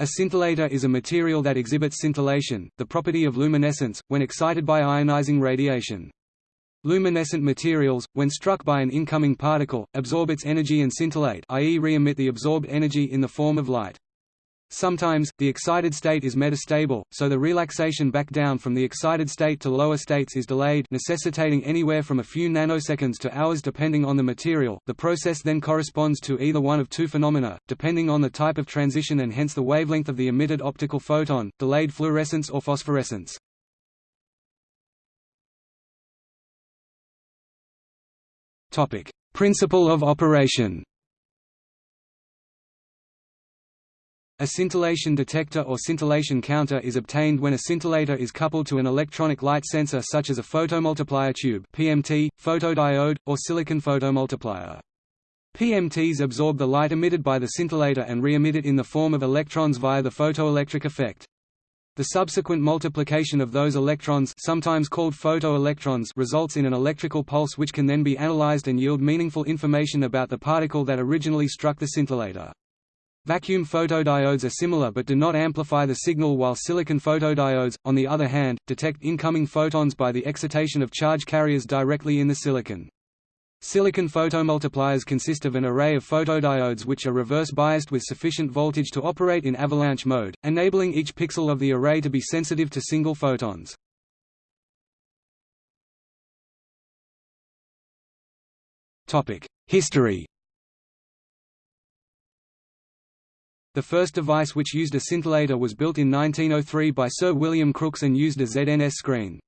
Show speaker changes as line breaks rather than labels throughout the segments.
A scintillator is a material that exhibits scintillation, the property of luminescence, when excited by ionizing radiation. Luminescent materials, when struck by an incoming particle, absorb its energy and scintillate i.e. re-emit the absorbed energy in the form of light. Sometimes, the excited state is metastable, so the relaxation back down from the excited state to lower states is delayed necessitating anywhere from a few nanoseconds to hours depending on the material. The process then corresponds to either one of two phenomena, depending on the type of transition and hence the wavelength of the emitted optical photon, delayed fluorescence or phosphorescence. Principle of operation A scintillation detector or scintillation counter is obtained when a scintillator is coupled to an electronic light sensor such as a photomultiplier tube (PMT), photodiode, or silicon photomultiplier. PMTs absorb the light emitted by the scintillator and re-emit it in the form of electrons via the photoelectric effect. The subsequent multiplication of those electrons sometimes called photoelectrons results in an electrical pulse which can then be analyzed and yield meaningful information about the particle that originally struck the scintillator. Vacuum photodiodes are similar but do not amplify the signal while silicon photodiodes, on the other hand, detect incoming photons by the excitation of charge carriers directly in the silicon. Silicon photomultipliers consist of an array of photodiodes which are reverse biased with sufficient voltage to operate in avalanche mode, enabling each pixel of the array to be sensitive to single photons. History The first device which used a scintillator was built in 1903 by Sir William Crookes and used a ZNS screen.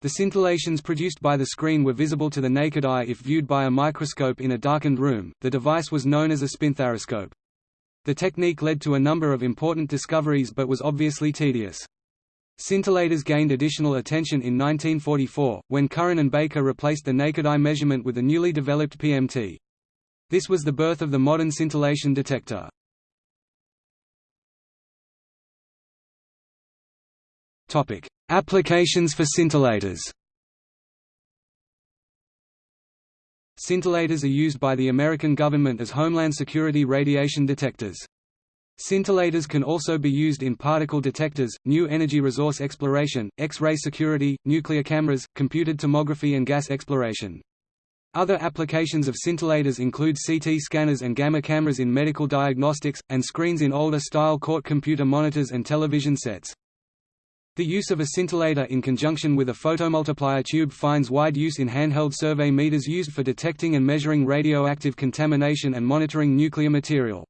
The scintillations produced by the screen were visible to the naked eye if viewed by a microscope in a darkened room. The device was known as a spinthariscope. The technique led to a number of important discoveries but was obviously tedious. Scintillators gained additional attention in 1944, when Curran and Baker replaced the naked eye measurement with a newly developed PMT. This was the birth of the modern scintillation detector. Topic: Applications for scintillators. Scintillators are used by the American government as Homeland Security radiation detectors. Scintillators can also be used in particle detectors, new energy resource exploration, X-ray security, nuclear cameras, computed tomography and gas exploration. Other applications of scintillators include CT scanners and gamma cameras in medical diagnostics, and screens in older-style court computer monitors and television sets. The use of a scintillator in conjunction with a photomultiplier tube finds wide use in handheld survey meters used for detecting and measuring radioactive contamination and monitoring nuclear material.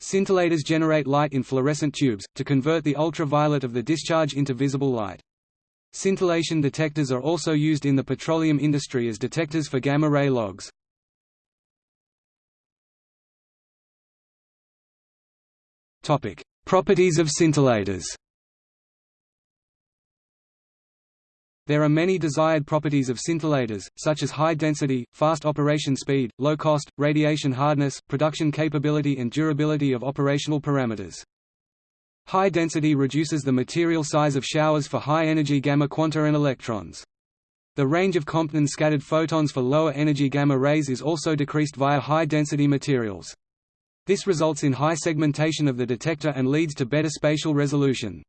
Scintillators generate light in fluorescent tubes, to convert the ultraviolet of the discharge into visible light. Scintillation detectors are also used in the petroleum industry as detectors for gamma-ray logs. Properties of scintillators There are many desired properties of scintillators, such as high density, fast operation speed, low cost, radiation hardness, production capability and durability of operational parameters. High density reduces the material size of showers for high-energy gamma quanta and electrons. The range of Compton scattered photons for lower energy gamma rays is also decreased via high-density materials. This results in high segmentation of the detector and leads to better spatial resolution.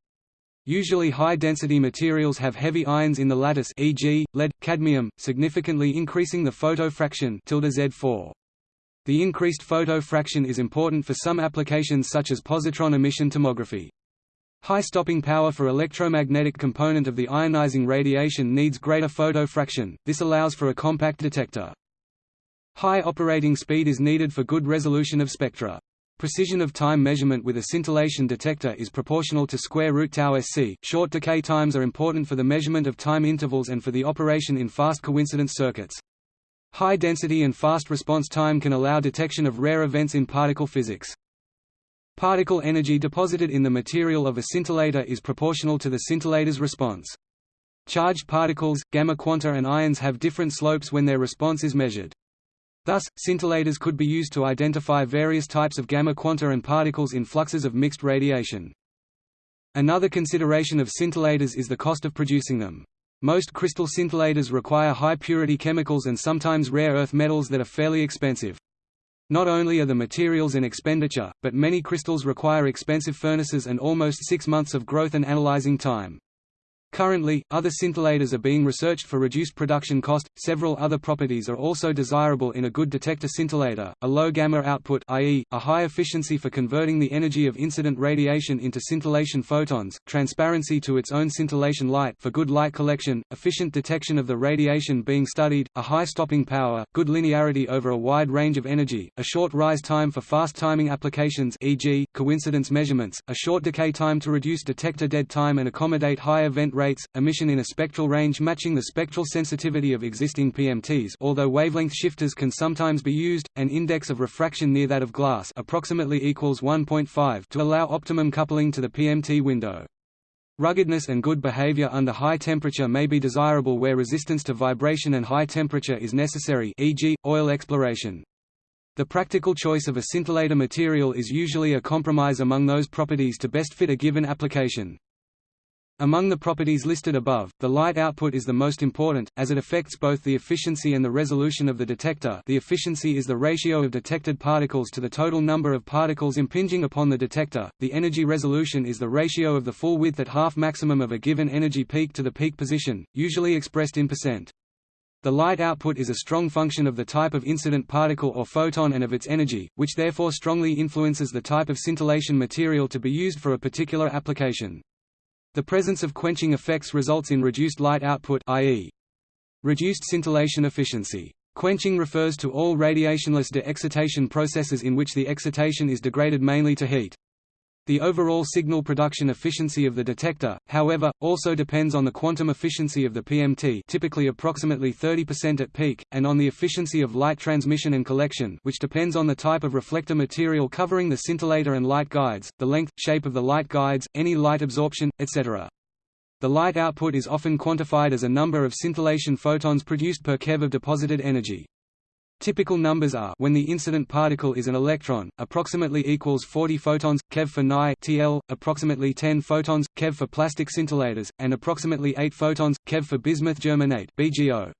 Usually high-density materials have heavy ions in the lattice e.g., lead, cadmium, significantly increasing the photo fraction Z4. The increased photo fraction is important for some applications such as positron emission tomography. High stopping power for electromagnetic component of the ionizing radiation needs greater photo fraction, this allows for a compact detector. High operating speed is needed for good resolution of spectra. Precision of time measurement with a scintillation detector is proportional to square root tau sc. Short decay times are important for the measurement of time intervals and for the operation in fast coincidence circuits. High density and fast response time can allow detection of rare events in particle physics. Particle energy deposited in the material of a scintillator is proportional to the scintillator's response. Charged particles, gamma quanta and ions have different slopes when their response is measured. Thus, scintillators could be used to identify various types of gamma quanta and particles in fluxes of mixed radiation. Another consideration of scintillators is the cost of producing them. Most crystal scintillators require high-purity chemicals and sometimes rare earth metals that are fairly expensive. Not only are the materials an expenditure, but many crystals require expensive furnaces and almost six months of growth and analyzing time. Currently, other scintillators are being researched for reduced production cost. Several other properties are also desirable in a good detector scintillator: a low gamma output, i.e., a high efficiency for converting the energy of incident radiation into scintillation photons, transparency to its own scintillation light for good light collection, efficient detection of the radiation being studied, a high stopping power, good linearity over a wide range of energy, a short rise time for fast timing applications, e.g., coincidence measurements, a short decay time to reduce detector dead time and accommodate high event rate rates, emission in a spectral range matching the spectral sensitivity of existing PMTs although wavelength shifters can sometimes be used, an index of refraction near that of glass approximately equals 1.5 to allow optimum coupling to the PMT window. Ruggedness and good behavior under high temperature may be desirable where resistance to vibration and high temperature is necessary e.g., oil exploration. The practical choice of a scintillator material is usually a compromise among those properties to best fit a given application. Among the properties listed above, the light output is the most important, as it affects both the efficiency and the resolution of the detector the efficiency is the ratio of detected particles to the total number of particles impinging upon the detector, the energy resolution is the ratio of the full width at half maximum of a given energy peak to the peak position, usually expressed in percent. The light output is a strong function of the type of incident particle or photon and of its energy, which therefore strongly influences the type of scintillation material to be used for a particular application. The presence of quenching effects results in reduced light output i.e. reduced scintillation efficiency. Quenching refers to all radiationless de-excitation processes in which the excitation is degraded mainly to heat. The overall signal production efficiency of the detector, however, also depends on the quantum efficiency of the PMT typically approximately 30% at peak, and on the efficiency of light transmission and collection which depends on the type of reflector material covering the scintillator and light guides, the length, shape of the light guides, any light absorption, etc. The light output is often quantified as a number of scintillation photons produced per keV of deposited energy. Typical numbers are when the incident particle is an electron, approximately equals 40 photons, keV for Ni TL, approximately 10 photons, keV for plastic scintillators, and approximately 8 photons, keV for bismuth germanate BGO.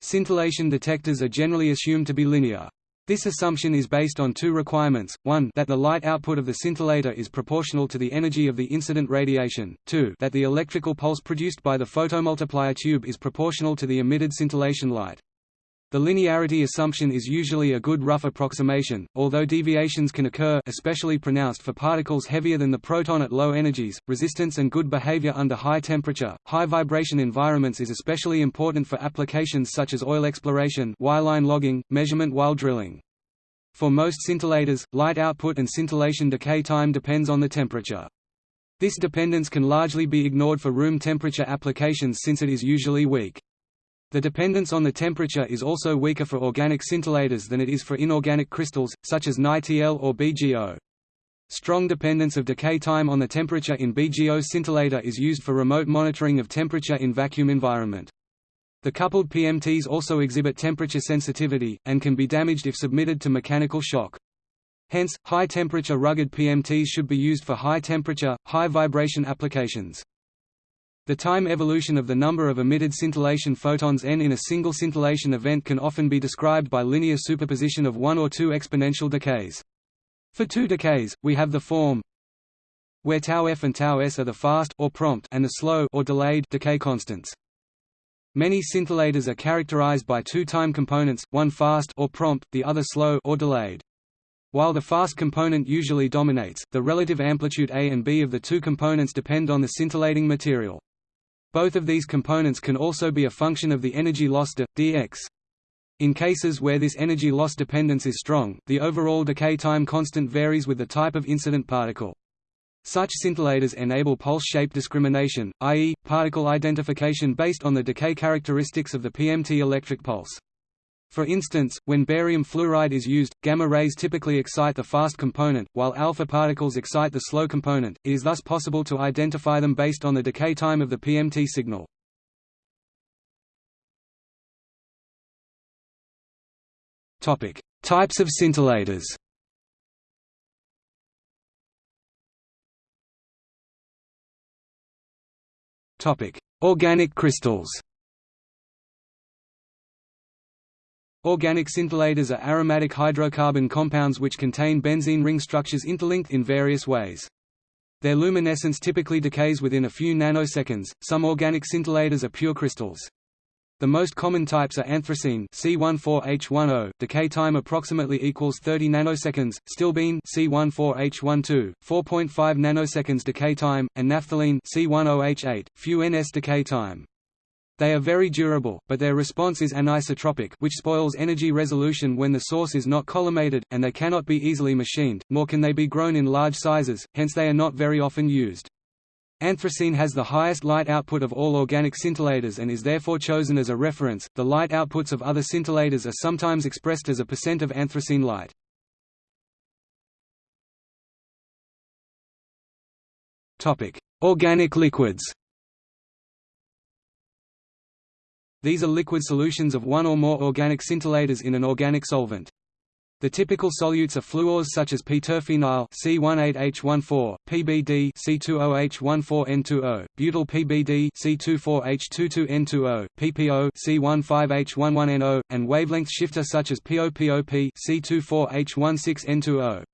Scintillation detectors are generally assumed to be linear. This assumption is based on two requirements, one that the light output of the scintillator is proportional to the energy of the incident radiation, two that the electrical pulse produced by the photomultiplier tube is proportional to the emitted scintillation light. The linearity assumption is usually a good rough approximation, although deviations can occur especially pronounced for particles heavier than the proton at low energies. Resistance and good behavior under high temperature, high vibration environments is especially important for applications such as oil exploration, wireline logging, measurement while drilling. For most scintillators, light output and scintillation decay time depends on the temperature. This dependence can largely be ignored for room temperature applications since it is usually weak. The dependence on the temperature is also weaker for organic scintillators than it is for inorganic crystals, such as NiTl or BGO. Strong dependence of decay time on the temperature in BGO scintillator is used for remote monitoring of temperature in vacuum environment. The coupled PMTs also exhibit temperature sensitivity, and can be damaged if submitted to mechanical shock. Hence, high-temperature rugged PMTs should be used for high-temperature, high-vibration applications. The time evolution of the number of emitted scintillation photons n in a single scintillation event can often be described by linear superposition of one or two exponential decays. For two decays, we have the form where tau f and tau s are the fast or prompt and the slow or delayed decay constants. Many scintillators are characterized by two time components, one fast or prompt, the other slow or delayed. While the fast component usually dominates, the relative amplitude A and B of the two components depend on the scintillating material. Both of these components can also be a function of the energy loss de, dx. In cases where this energy loss dependence is strong, the overall decay time constant varies with the type of incident particle. Such scintillators enable pulse shape discrimination, i.e., particle identification based on the decay characteristics of the PMT electric pulse. For instance, when barium fluoride is used, gamma rays typically excite the fast component, while alpha particles excite the slow component. It is thus possible to identify them based on the decay time of the PMT signal. Topic: Types of scintillators. Topic: Organic crystals. Organic scintillators are aromatic hydrocarbon compounds which contain benzene ring structures interlinked in various ways. Their luminescence typically decays within a few nanoseconds. Some organic scintillators are pure crystals. The most common types are anthracene C14H10, decay time approximately equals 30 nanoseconds, stilbene C14H12, 4.5 nanoseconds decay time, and naphthalene C10H8, few ns decay time. They are very durable, but their response is anisotropic which spoils energy resolution when the source is not collimated, and they cannot be easily machined, nor can they be grown in large sizes, hence they are not very often used. Anthracene has the highest light output of all organic scintillators and is therefore chosen as a reference. The light outputs of other scintillators are sometimes expressed as a percent of anthracene light. Topic: Organic liquids. These are liquid solutions of one or more organic scintillators in an organic solvent. The typical solutes are fluors such as p-terphenyl C18H14, PBD C20H14N20, butyl PBD C24H22N20, PPO C15H11NO, and wavelength shifter such as POPOP C24H16N20.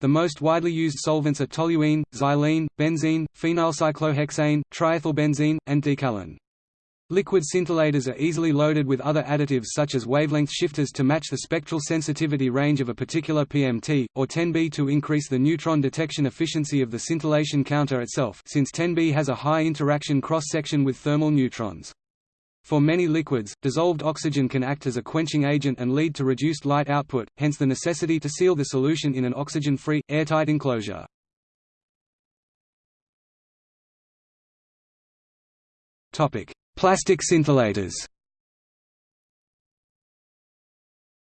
The most widely used solvents are toluene, xylene, benzene, phenylcyclohexane, triethylbenzene, and decalin. Liquid scintillators are easily loaded with other additives such as wavelength shifters to match the spectral sensitivity range of a particular PMT, or 10B to increase the neutron detection efficiency of the scintillation counter itself since 10B has a high interaction cross-section with thermal neutrons. For many liquids, dissolved oxygen can act as a quenching agent and lead to reduced light output, hence the necessity to seal the solution in an oxygen-free, airtight enclosure. Topic: Plastic scintillators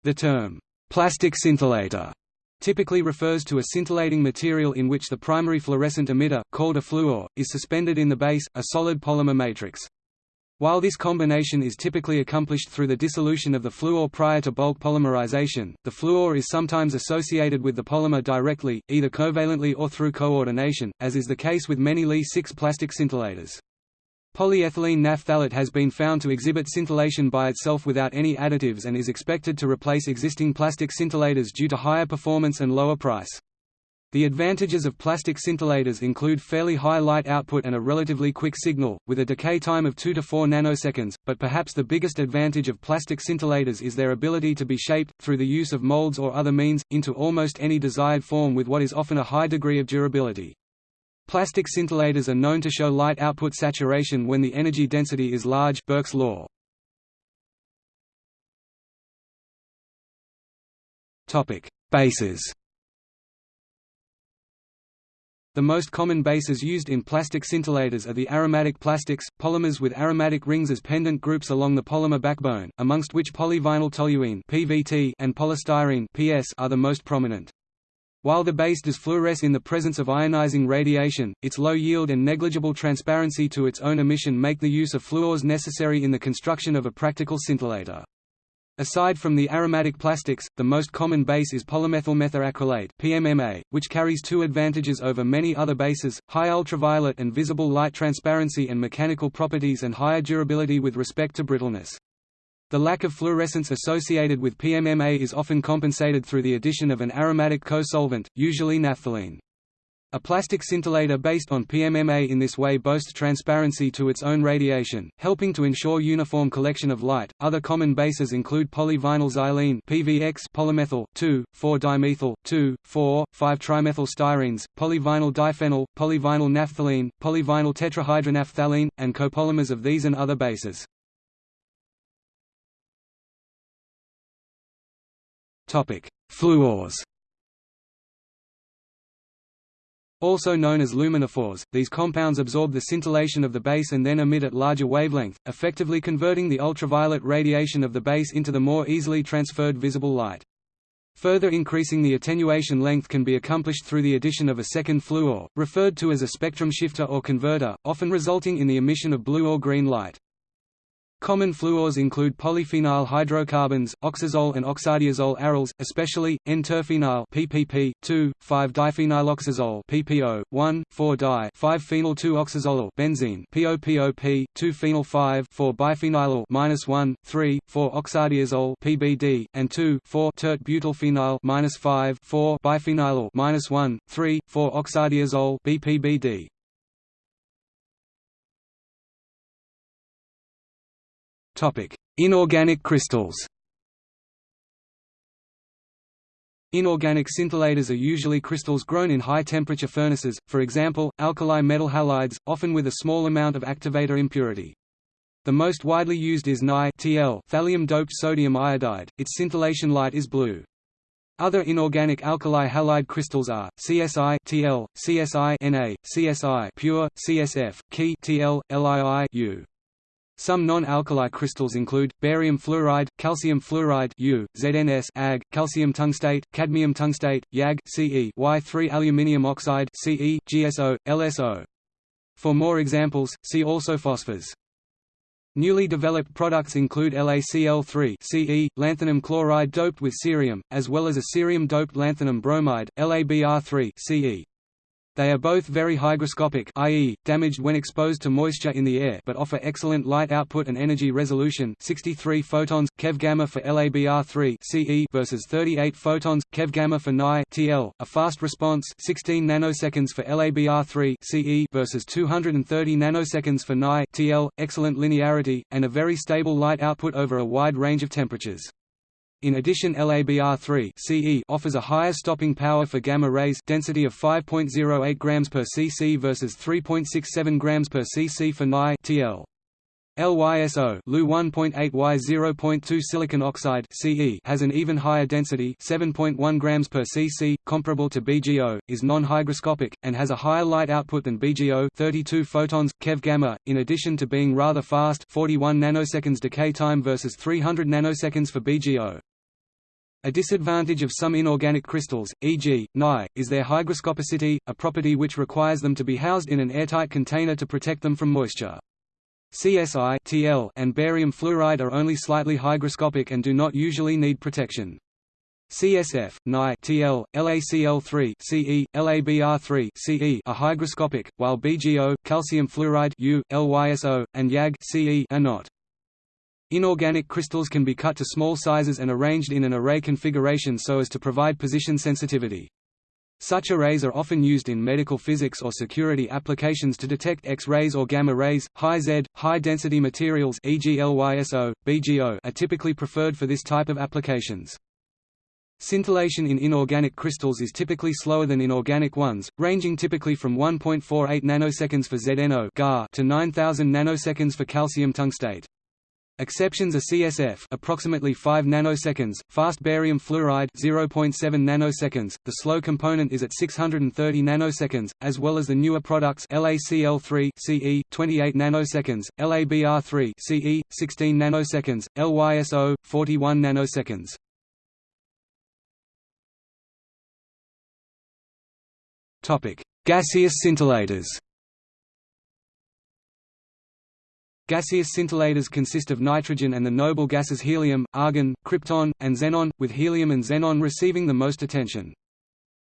The term, plastic scintillator, typically refers to a scintillating material in which the primary fluorescent emitter, called a fluor, is suspended in the base, a solid polymer matrix. While this combination is typically accomplished through the dissolution of the fluor prior to bulk polymerization, the fluor is sometimes associated with the polymer directly, either covalently or through coordination, as is the case with many Li-6 plastic scintillators. Polyethylene naphthalate has been found to exhibit scintillation by itself without any additives and is expected to replace existing plastic scintillators due to higher performance and lower price. The advantages of plastic scintillators include fairly high light output and a relatively quick signal, with a decay time of 2 to 4 nanoseconds, but perhaps the biggest advantage of plastic scintillators is their ability to be shaped, through the use of molds or other means, into almost any desired form with what is often a high degree of durability. Plastic scintillators are known to show light output saturation when the energy density is large Birks' law. Topic: Bases. The most common bases used in plastic scintillators are the aromatic plastics, polymers with aromatic rings as pendant groups along the polymer backbone, amongst which polyvinyl toluene (PVT) and polystyrene (PS) are the most prominent. While the base does fluoresce in the presence of ionizing radiation, its low yield and negligible transparency to its own emission make the use of fluors necessary in the construction of a practical scintillator. Aside from the aromatic plastics, the most common base is polymethyl methacrylate (PMMA), which carries two advantages over many other bases: high ultraviolet and visible light transparency and mechanical properties and higher durability with respect to brittleness. The lack of fluorescence associated with PMMA is often compensated through the addition of an aromatic co-solvent, usually naphthalene. A plastic scintillator based on PMMA in this way boasts transparency to its own radiation, helping to ensure uniform collection of light. Other common bases include polyvinyl xylene (PVX), polymethyl 2,4-dimethyl 2,4,5-trimethyl styrenes, polyvinyl diphenyl, polyvinyl naphthalene, polyvinyl tetrahydronaphthalene, and copolymers of these and other bases. Topic: Fluors. Also known as luminophores, these compounds absorb the scintillation of the base and then emit at larger wavelength, effectively converting the ultraviolet radiation of the base into the more easily transferred visible light. Further increasing the attenuation length can be accomplished through the addition of a second fluor, referred to as a spectrum shifter or converter, often resulting in the emission of blue or green light. Common fluors include polyphenyl hydrocarbons, oxazole and oxadiazole aryls, especially N-terphenyl PPP, 2, 5-diphenyloxazole PPO, 1, 4-di 5-phenyl-2-oxazole benzene POPOP, 2-phenyl 5, 4-biphenyl -1, 3, 4-oxadiazole PBD, and 2, 4-tert butylphenyl -5, 4-biphenyl -1, 3, 4-oxadiazole BPBD. Inorganic crystals Inorganic scintillators are usually crystals grown in high-temperature furnaces, for example, alkali metal halides, often with a small amount of activator impurity. The most widely used is Ni thallium-doped sodium iodide, its scintillation light is blue. Other inorganic alkali halide crystals are CSI TL, CSI Na, CSI pure, CSF, Ki TL, LII U. Some non-alkali crystals include barium fluoride, calcium fluoride U, ZNS Ag, calcium tungstate, cadmium tungstate, YAG Ce, Y3 aluminium oxide Ce, GSO, LSO. For more examples, see also phosphors. Newly developed products include LaCl3 Ce, lanthanum chloride doped with cerium, as well as a cerium-doped lanthanum bromide, LaBr3 Ce. They are both very hygroscopic i.e., damaged when exposed to moisture in the air but offer excellent light output and energy resolution 63 photons, keV gamma for LABR3 CE versus 38 photons, keV gamma for Ni TL, a fast response 16 nanoseconds for LABR3 CE versus 230 nanoseconds for Ni TL, excellent linearity, and a very stable light output over a wide range of temperatures. In addition LABR3 CE offers a higher stopping power for gamma rays density of 5.08 grams per cc versus 3.67 grams per cc for Ni TL. LYSO Lu 1.8 Y 0.2 silicon oxide CE has an even higher density 7.1 grams per cc comparable to BGO is non-hygroscopic and has a higher light output than BGO 32 photons keV gamma in addition to being rather fast 41 nanoseconds decay time versus 300 nanoseconds for BGO a disadvantage of some inorganic crystals, e.g., Ni, is their hygroscopicity, a property which requires them to be housed in an airtight container to protect them from moisture. CSI TL and barium fluoride are only slightly hygroscopic and do not usually need protection. CSF, Ni TL, LaCl3 CE, LABr3 CE are hygroscopic, while BGO, calcium fluoride U, LYSO, and YAG CE are not. Inorganic crystals can be cut to small sizes and arranged in an array configuration so as to provide position sensitivity. Such arrays are often used in medical physics or security applications to detect X-rays or gamma rays. High Z, high-density materials e.g. LYSO, BGO are typically preferred for this type of applications. Scintillation in inorganic crystals is typically slower than in organic ones, ranging typically from 1.48 nanoseconds for ZNO to 9000 nanoseconds for calcium tungstate. Exceptions are CSF approximately 5 nanoseconds, fast barium fluoride 0.7 nanoseconds. The slow component is at 630 nanoseconds, as well as the newer products LaCl3 CE 28 nanoseconds, LaBr3 CE 16 nanoseconds, LYSO 41 nanoseconds. Topic: Gaseous scintillators. Gaseous scintillators consist of nitrogen and the noble gases helium, argon, krypton, and xenon, with helium and xenon receiving the most attention.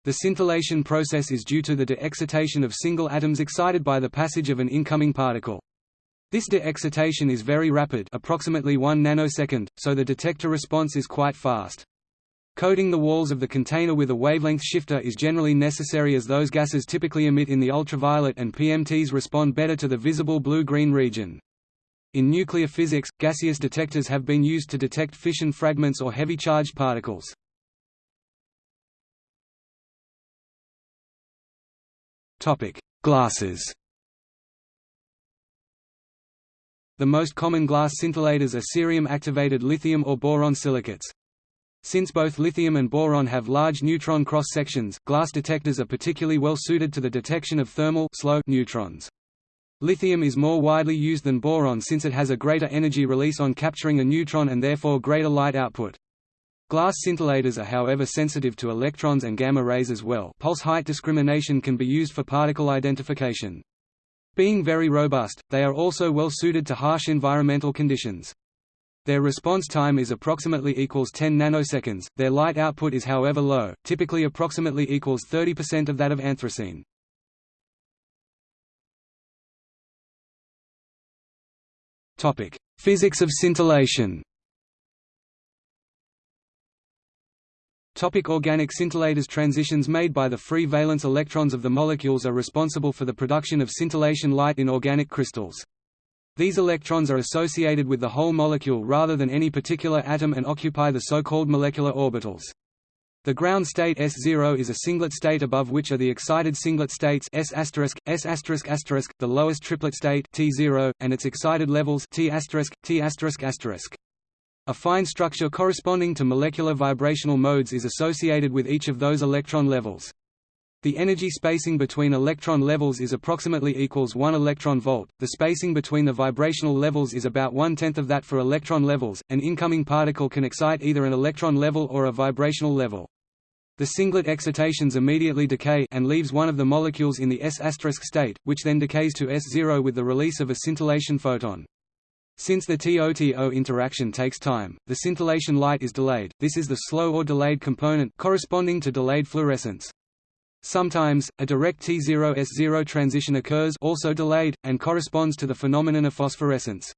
The scintillation process is due to the de-excitation of single atoms excited by the passage of an incoming particle. This de-excitation is very rapid approximately 1 nanosecond, so the detector response is quite fast. Coating the walls of the container with a wavelength shifter is generally necessary as those gases typically emit in the ultraviolet and PMTs respond better to the visible blue-green region. In nuclear physics, gaseous detectors have been used to detect fission fragments or heavy charged particles. Glasses The most common glass scintillators are cerium-activated lithium or boron silicates. Since both lithium and boron have large neutron cross-sections, glass detectors are particularly well suited to the detection of thermal slow neutrons. Lithium is more widely used than boron since it has a greater energy release on capturing a neutron and therefore greater light output. Glass scintillators are however sensitive to electrons and gamma rays as well pulse height discrimination can be used for particle identification. Being very robust, they are also well suited to harsh environmental conditions. Their response time is approximately equals 10 nanoseconds. Their light output is however low, typically approximately equals 30% of that of anthracene. Topic: Physics of scintillation. Topic organic scintillators Transitions made by the free valence electrons of the molecules are responsible for the production of scintillation light in organic crystals. These electrons are associated with the whole molecule rather than any particular atom and occupy the so-called molecular orbitals. The ground state S0 is a singlet state above which are the excited singlet states S**, S***, the lowest triplet state T0, and its excited levels T**, T***. A fine structure corresponding to molecular vibrational modes is associated with each of those electron levels. The energy spacing between electron levels is approximately equals 1 electron volt. The spacing between the vibrational levels is about one-tenth of that for electron levels. An incoming particle can excite either an electron level or a vibrational level. The singlet excitations immediately decay and leaves one of the molecules in the S** state, which then decays to S0 with the release of a scintillation photon. Since the TOTO interaction takes time, the scintillation light is delayed, this is the slow or delayed component corresponding to delayed fluorescence. Sometimes, a direct T0S0 transition occurs also delayed, and corresponds to the phenomenon of phosphorescence.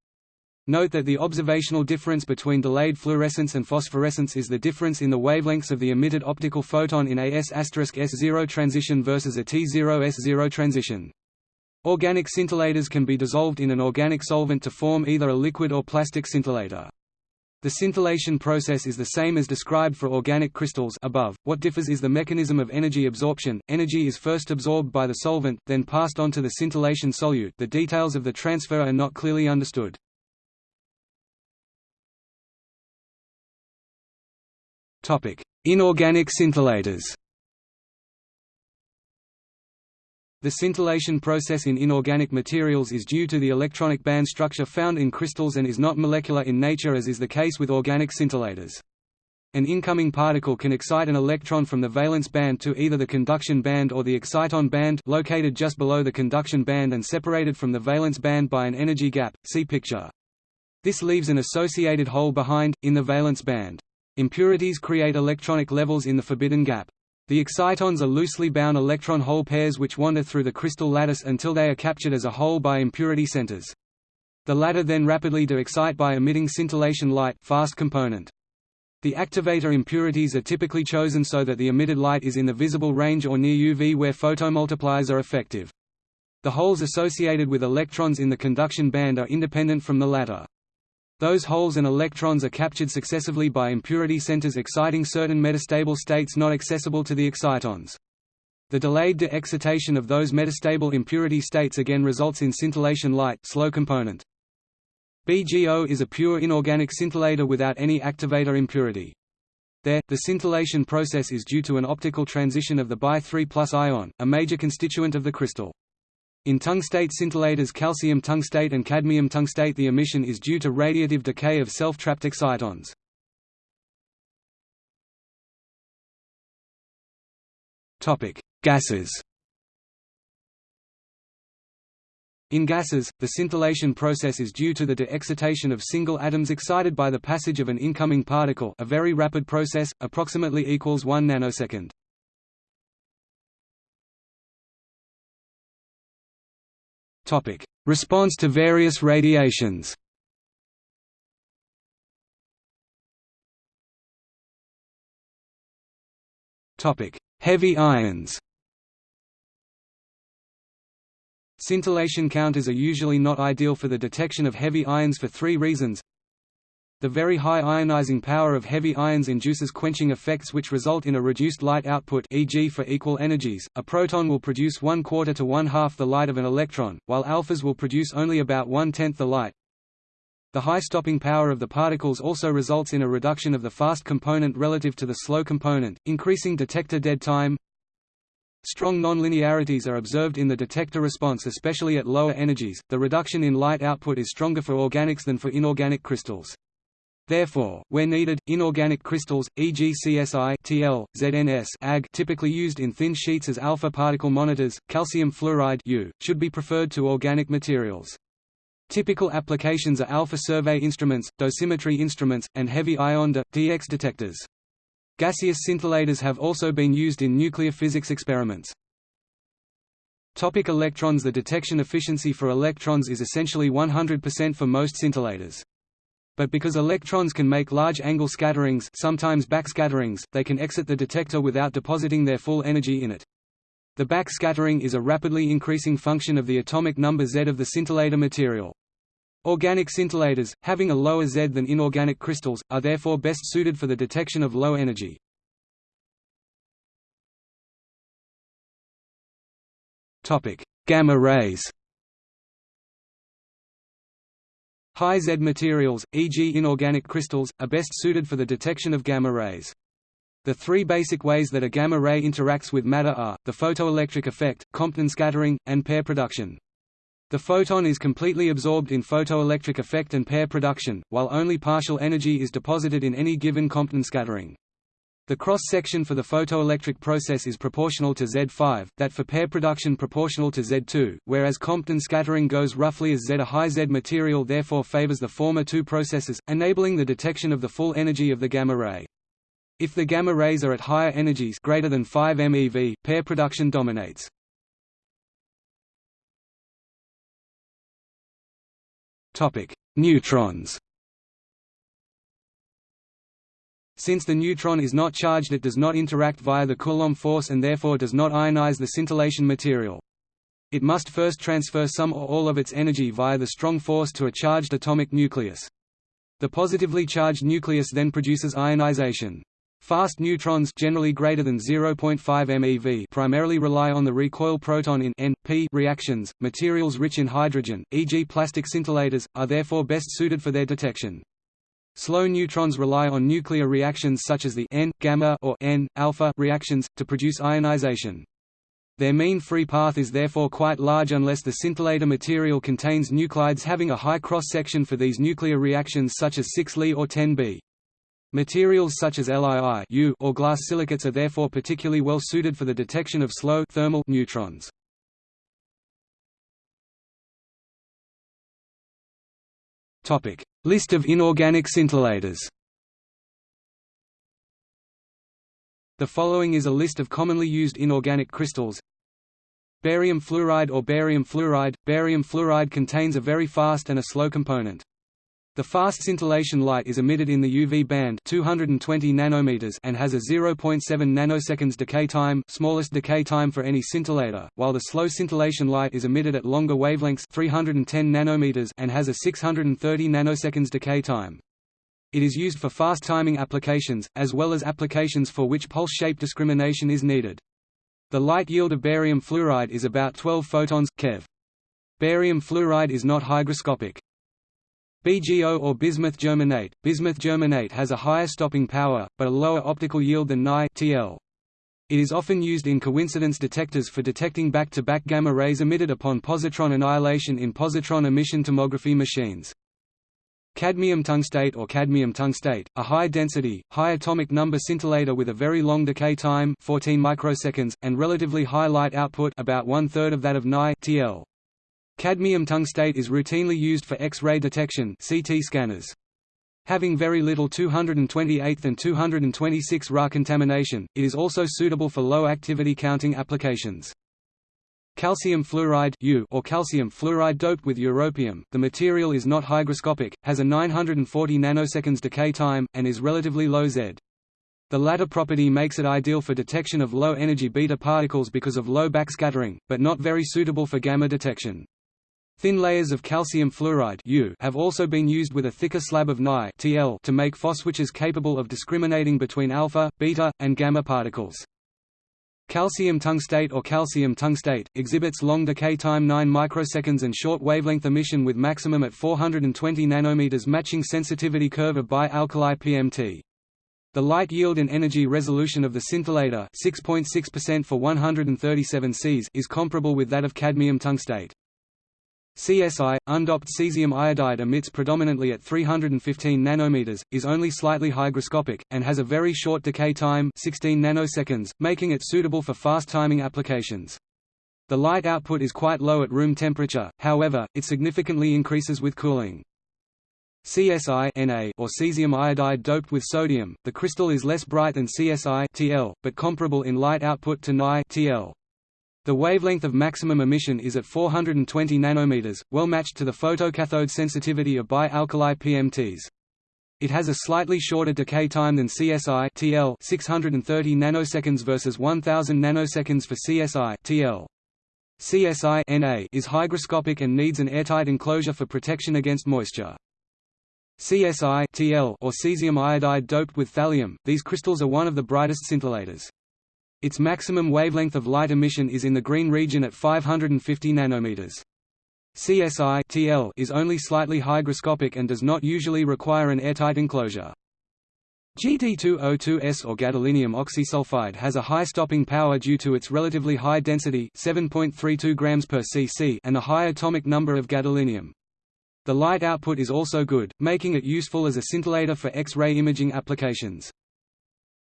Note that the observational difference between delayed fluorescence and phosphorescence is the difference in the wavelengths of the emitted optical photon in a S**S0 transition versus a T0S0 transition. Organic scintillators can be dissolved in an organic solvent to form either a liquid or plastic scintillator. The scintillation process is the same as described for organic crystals above. What differs is the mechanism of energy absorption. Energy is first absorbed by the solvent, then passed on to the scintillation solute. The details of the transfer are not clearly understood. Topic: Inorganic scintillators. The scintillation process in inorganic materials is due to the electronic band structure found in crystals and is not molecular in nature as is the case with organic scintillators. An incoming particle can excite an electron from the valence band to either the conduction band or the exciton band located just below the conduction band and separated from the valence band by an energy gap, see picture. This leaves an associated hole behind, in the valence band. Impurities create electronic levels in the forbidden gap. The excitons are loosely bound electron hole pairs which wander through the crystal lattice until they are captured as a whole by impurity centers. The latter then rapidly de-excite by emitting scintillation light fast component. The activator impurities are typically chosen so that the emitted light is in the visible range or near UV where photomultipliers are effective. The holes associated with electrons in the conduction band are independent from the latter. Those holes and electrons are captured successively by impurity centers exciting certain metastable states not accessible to the excitons. The delayed de-excitation of those metastable impurity states again results in scintillation light slow component. BGO is a pure inorganic scintillator without any activator impurity. There, the scintillation process is due to an optical transition of the Bi3 ion, a major constituent of the crystal. In tungstate scintillators calcium tungstate and cadmium tungstate the emission is due to radiative decay of self-trapped excitons. Gases In gases, the scintillation process is due to the de-excitation of single atoms excited by the passage of an incoming particle a very rapid process, approximately equals 1 nanosecond. Topic: Response to various radiations. Topic: Heavy ions. Scintillation counters are usually not ideal for the detection of heavy ions for three reasons the very high ionizing power of heavy ions induces quenching effects which result in a reduced light output e.g. for equal energies, a proton will produce one quarter to one half the light of an electron, while alphas will produce only about one-tenth the light. The high stopping power of the particles also results in a reduction of the fast component relative to the slow component, increasing detector dead time. Strong nonlinearities are observed in the detector response especially at lower energies. The reduction in light output is stronger for organics than for inorganic crystals. Therefore, where needed, inorganic crystals, e.g. CSI TL, ZNS Ag typically used in thin sheets as alpha particle monitors, calcium fluoride U, should be preferred to organic materials. Typical applications are alpha survey instruments, dosimetry instruments, and heavy ion DX detectors. Gaseous scintillators have also been used in nuclear physics experiments. Topic electrons The detection efficiency for electrons is essentially 100% for most scintillators. But because electrons can make large angle scatterings sometimes backscatterings, they can exit the detector without depositing their full energy in it. The backscattering is a rapidly increasing function of the atomic number Z of the scintillator material. Organic scintillators, having a lower Z than inorganic crystals, are therefore best suited for the detection of low energy. Gamma rays High Z materials, e.g. inorganic crystals, are best suited for the detection of gamma rays. The three basic ways that a gamma ray interacts with matter are, the photoelectric effect, Compton scattering, and pair production. The photon is completely absorbed in photoelectric effect and pair production, while only partial energy is deposited in any given Compton scattering. The cross-section for the photoelectric process is proportional to Z5, that for pair production proportional to Z2, whereas Compton scattering goes roughly as Z. A high Z material therefore favors the former two processes, enabling the detection of the full energy of the gamma ray. If the gamma rays are at higher energies greater than 5 MeV, pair production dominates. Neutrons Since the neutron is not charged it does not interact via the Coulomb force and therefore does not ionize the scintillation material. It must first transfer some or all of its energy via the strong force to a charged atomic nucleus. The positively charged nucleus then produces ionization. Fast neutrons generally greater than 0.5 MeV primarily rely on the recoil proton in N-P reactions. Materials rich in hydrogen, e.g. plastic scintillators, are therefore best suited for their detection. Slow neutrons rely on nuclear reactions such as the N-gamma or N-alpha reactions, to produce ionization. Their mean free path is therefore quite large unless the scintillator material contains nuclides having a high cross-section for these nuclear reactions such as 6Li or 10B. Materials such as LiI or glass silicates are therefore particularly well suited for the detection of slow thermal neutrons. Topic: List of inorganic scintillators. The following is a list of commonly used inorganic crystals. Barium fluoride or barium fluoride. Barium fluoride contains a very fast and a slow component. The fast scintillation light is emitted in the UV band 220 nanometers and has a 0.7 nanoseconds decay time, smallest decay time for any scintillator, while the slow scintillation light is emitted at longer wavelengths 310 nanometers and has a 630 nanoseconds decay time. It is used for fast timing applications, as well as applications for which pulse shape discrimination is needed. The light yield of barium fluoride is about 12 photons keV. Barium fluoride is not hygroscopic. BGO or bismuth germanate. Bismuth germanate has a higher stopping power, but a lower optical yield than Ni. It is often used in coincidence detectors for detecting back-to-back -back gamma rays emitted upon positron annihilation in positron emission tomography machines. Cadmium tungstate or cadmium tungstate, a high-density, high atomic number scintillator with a very long decay time 14 microseconds, and relatively high light output about one-third of that of Ni. Cadmium tungstate is routinely used for X-ray detection CT scanners. Having very little 228th and 226 Ra contamination, it is also suitable for low-activity counting applications. Calcium fluoride or calcium fluoride doped with europium, the material is not hygroscopic, has a 940 nanoseconds decay time, and is relatively low Z. The latter property makes it ideal for detection of low-energy beta particles because of low backscattering, but not very suitable for gamma detection. Thin layers of calcium fluoride have also been used with a thicker slab of Ni to make phoswiches capable of discriminating between alpha, beta, and gamma particles. Calcium tungstate or calcium tungstate, exhibits long decay time 9 microseconds and short wavelength emission with maximum at 420 nanometers matching sensitivity curve of bi-alkali PMT. The light yield and energy resolution of the scintillator 6.6% for 137 Cs is comparable with that of cadmium tungstate. CSI, undoped cesium iodide emits predominantly at 315 nanometers, is only slightly hygroscopic, and has a very short decay time 16 nanoseconds, making it suitable for fast timing applications. The light output is quite low at room temperature, however, it significantly increases with cooling. CSI Na or cesium iodide doped with sodium, the crystal is less bright than CSI Tl, but comparable in light output to Ni Tl. The wavelength of maximum emission is at 420 nanometers, well matched to the photocathode sensitivity of bialkali PMTs. It has a slightly shorter decay time than CSI TL 630 nanoseconds versus 1000 nanoseconds for CSI TL. CSI Na is hygroscopic and needs an airtight enclosure for protection against moisture. CSI TL or cesium iodide doped with thallium, these crystals are one of the brightest scintillators. Its maximum wavelength of light emission is in the green region at 550 nanometers. CSI TL is only slightly hygroscopic and does not usually require an airtight enclosure. GD202S or gadolinium oxysulfide has a high stopping power due to its relatively high density 7.32 grams per cc and a high atomic number of gadolinium. The light output is also good, making it useful as a scintillator for X-ray imaging applications.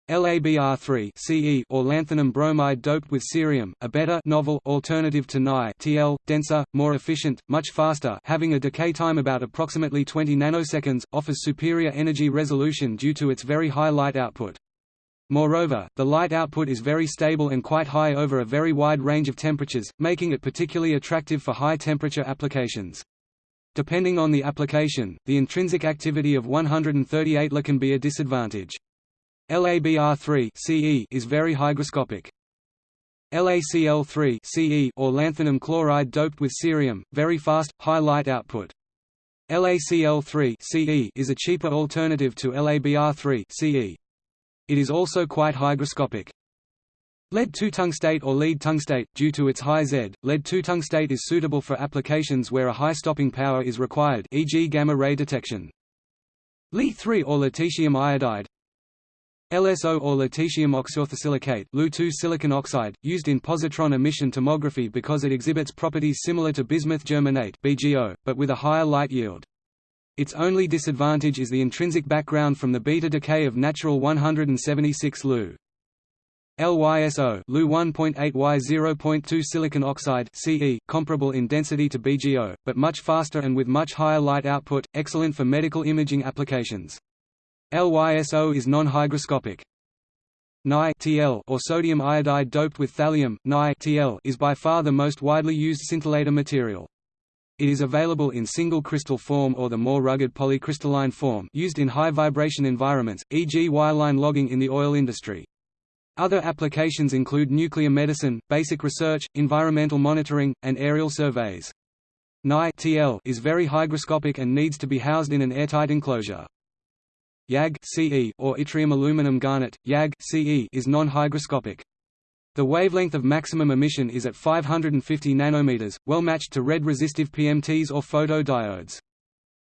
LABR3 CE or lanthanum bromide doped with cerium, a better novel alternative to Ni TL, denser, more efficient, much faster having a decay time about approximately 20 nanoseconds, offers superior energy resolution due to its very high light output. Moreover, the light output is very stable and quite high over a very wide range of temperatures, making it particularly attractive for high-temperature applications. Depending on the application, the intrinsic activity of 138 La can be a disadvantage. LABR3 CE is very hygroscopic. LACL3 CE or lanthanum chloride doped with cerium, very fast, high light output. LACL3 CE is a cheaper alternative to LABR3 CE. It is also quite hygroscopic. Lead-2 tungstate or lead tungstate, due to its high Z, lead-2 tungstate is suitable for applications where a high stopping power is required e.g. gamma-ray detection. Li3 or lutetium iodide, LSO or lutetium oxyorthosilicate Lu silicon oxide, used in positron emission tomography because it exhibits properties similar to bismuth germanate BGO, but with a higher light yield. Its only disadvantage is the intrinsic background from the beta decay of natural 176 Lu. LYSO Lu 1.8 Y 0.2 silicon oxide CE, comparable in density to BGO, but much faster and with much higher light output, excellent for medical imaging applications. LYSO is non-hygroscopic. Ni TL or sodium iodide doped with thallium Ni TL is by far the most widely used scintillator material. It is available in single crystal form or the more rugged polycrystalline form used in high vibration environments, e.g. wireline logging in the oil industry. Other applications include nuclear medicine, basic research, environmental monitoring, and aerial surveys. Ni TL is very hygroscopic and needs to be housed in an airtight enclosure. YAG CE or yttrium aluminum garnet YAG CE is non-hygroscopic. The wavelength of maximum emission is at 550 nanometers, well matched to red resistive PMTs or photodiodes.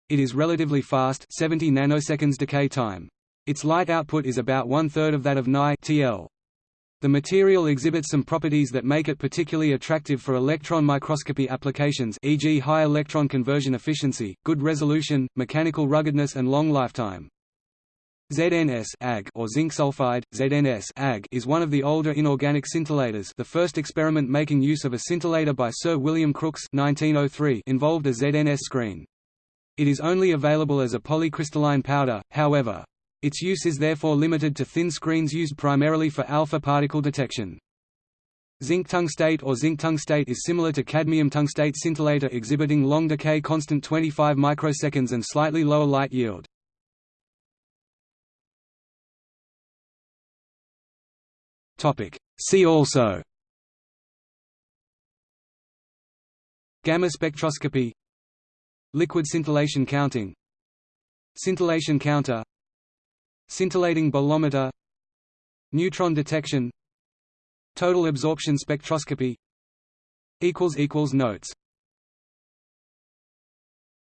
It is relatively fast 70 nanoseconds decay time. Its light output is about one-third of that of Ni TL. The material exhibits some properties that make it particularly attractive for electron microscopy applications e.g. high electron conversion efficiency, good resolution, mechanical ruggedness and long lifetime. ZNS Ag or zinc sulfide, ZNS Ag is one of the older inorganic scintillators the first experiment making use of a scintillator by Sir William Crookes 1903 involved a ZNS screen. It is only available as a polycrystalline powder, however. Its use is therefore limited to thin screens used primarily for alpha particle detection. Zinc tungstate or zinc tungstate is similar to cadmium tungstate scintillator exhibiting long decay constant 25 microseconds and slightly lower light yield. See also Gamma spectroscopy Liquid scintillation counting Scintillation counter Scintillating bolometer Neutron detection Total absorption spectroscopy Notes